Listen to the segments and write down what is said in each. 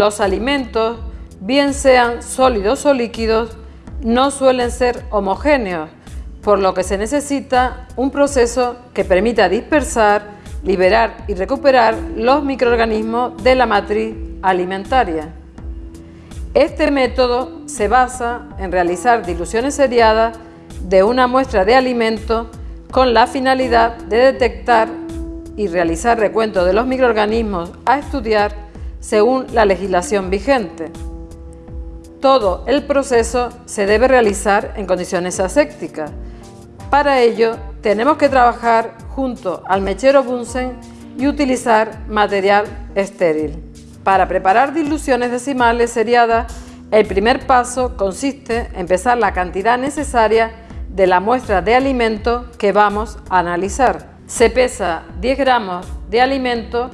Los alimentos, bien sean sólidos o líquidos, no suelen ser homogéneos, por lo que se necesita un proceso que permita dispersar, liberar y recuperar los microorganismos de la matriz alimentaria. Este método se basa en realizar diluciones seriadas de una muestra de alimento con la finalidad de detectar y realizar recuento de los microorganismos a estudiar según la legislación vigente. Todo el proceso se debe realizar en condiciones asépticas. Para ello, tenemos que trabajar junto al mechero Bunsen y utilizar material estéril. Para preparar diluciones decimales seriadas, el primer paso consiste en pesar la cantidad necesaria de la muestra de alimento que vamos a analizar. Se pesa 10 gramos de alimento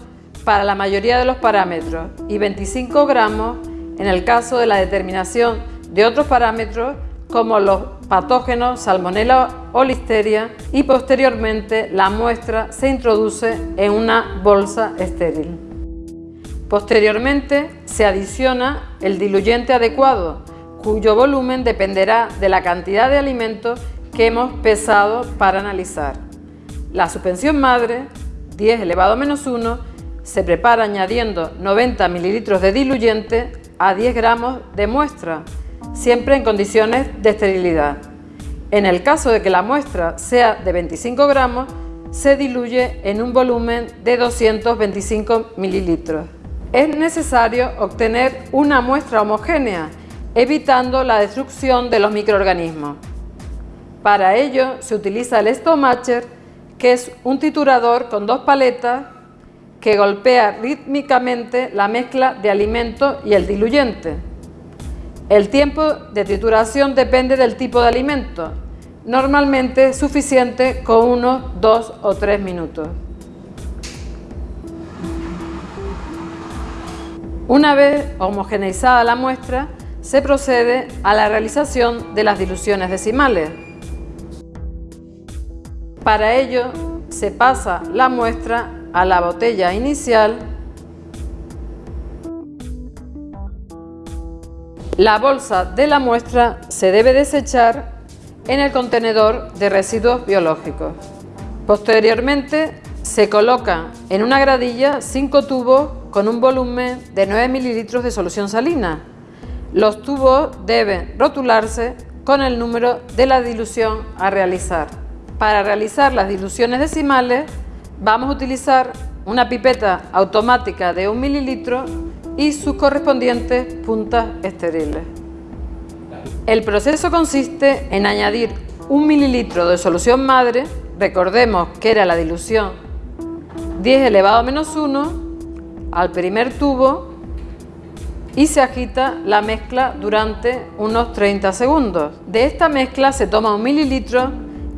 para la mayoría de los parámetros y 25 gramos en el caso de la determinación de otros parámetros como los patógenos Salmonella o Listeria y posteriormente la muestra se introduce en una bolsa estéril. Posteriormente se adiciona el diluyente adecuado, cuyo volumen dependerá de la cantidad de alimento que hemos pesado para analizar. La suspensión madre, 10 elevado a menos 1, se prepara añadiendo 90 mililitros de diluyente a 10 gramos de muestra, siempre en condiciones de esterilidad. En el caso de que la muestra sea de 25 gramos, se diluye en un volumen de 225 mililitros es necesario obtener una muestra homogénea, evitando la destrucción de los microorganismos. Para ello se utiliza el Stomatcher, que es un titurador con dos paletas que golpea rítmicamente la mezcla de alimento y el diluyente. El tiempo de trituración depende del tipo de alimento, normalmente suficiente con unos 2 o 3 minutos. Una vez homogeneizada la muestra, se procede a la realización de las diluciones decimales. Para ello, se pasa la muestra a la botella inicial, la bolsa de la muestra se debe desechar en el contenedor de residuos biológicos. Posteriormente, se coloca en una gradilla cinco tubos con un volumen de 9 mililitros de solución salina. Los tubos deben rotularse con el número de la dilución a realizar. Para realizar las diluciones decimales vamos a utilizar una pipeta automática de 1 mililitro y sus correspondientes puntas estériles. El proceso consiste en añadir un mililitro de solución madre, recordemos que era la dilución 10 elevado a menos 1 al primer tubo y se agita la mezcla durante unos 30 segundos. De esta mezcla se toma un mililitro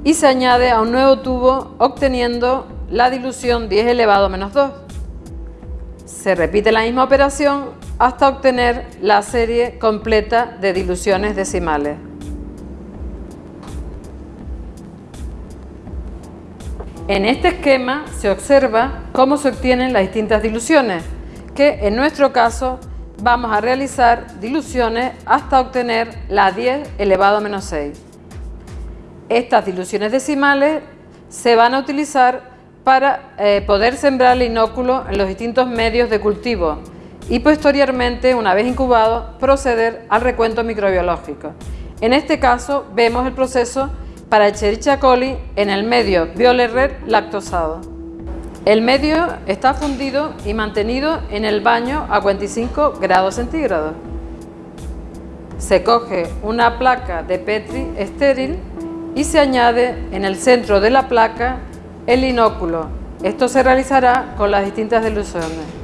y se añade a un nuevo tubo obteniendo la dilución 10 elevado a menos 2. Se repite la misma operación hasta obtener la serie completa de diluciones decimales. En este esquema se observa cómo se obtienen las distintas diluciones, que en nuestro caso vamos a realizar diluciones hasta obtener la 10 elevado a menos 6. Estas diluciones decimales se van a utilizar para eh, poder sembrar el inóculo en los distintos medios de cultivo y posteriormente, una vez incubado, proceder al recuento microbiológico. En este caso vemos el proceso para Escherichia coli en el medio Red lactosado. El medio está fundido y mantenido en el baño a 45 grados centígrados. Se coge una placa de Petri estéril y se añade en el centro de la placa el inóculo. Esto se realizará con las distintas diluciones.